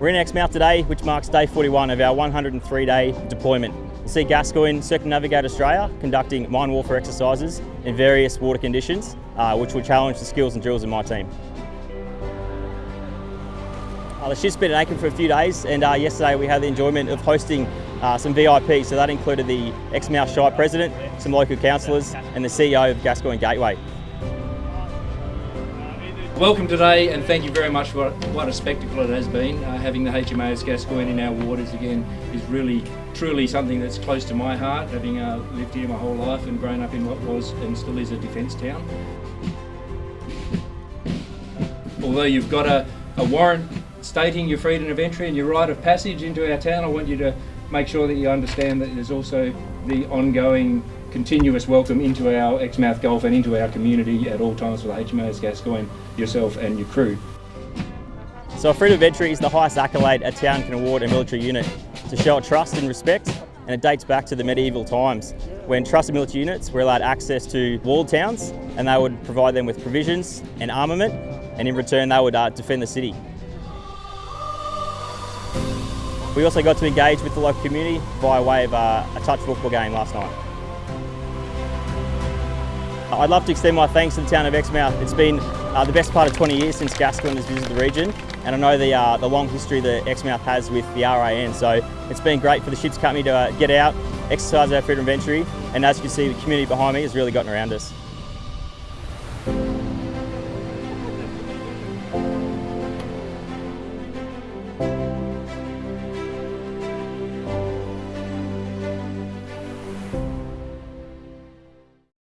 We're in Exmouth today, which marks day 41 of our 103-day deployment. You'll see Gascoyne Circumnavigate Australia conducting mine warfare exercises in various water conditions, uh, which will challenge the skills and drills of my team. Uh, the ship's been in Aiken for a few days and uh, yesterday we had the enjoyment of hosting uh, some VIPs, so that included the Exmouth Shire President, some local councillors and the CEO of Gascoyne Gateway. Welcome today and thank you very much for what a spectacle it has been. Uh, having the HMAS Gascoyne in our waters again is really truly something that's close to my heart, having uh, lived here my whole life and grown up in what was and still is a defence town. Although you've got a, a warrant stating your freedom of entry and your right of passage into our town, I want you to make sure that you understand that there's also the ongoing continuous welcome into our Exmouth Gulf and into our community at all times for the HMAS Gascoyne, yourself and your crew. So a freedom of entry is the highest accolade a town can award a military unit to show trust and respect and it dates back to the medieval times when trusted military units were allowed access to walled towns and they would provide them with provisions and armament and in return they would uh, defend the city. We also got to engage with the local community via way of uh, a touch football game last night. I'd love to extend my thanks to the town of Exmouth. It's been uh, the best part of 20 years since Gascoyne has visited the region and I know the, uh, the long history that Exmouth has with the RAN so it's been great for the Ships Company to uh, get out, exercise our freedom of entry and as you can see the community behind me has really gotten around us.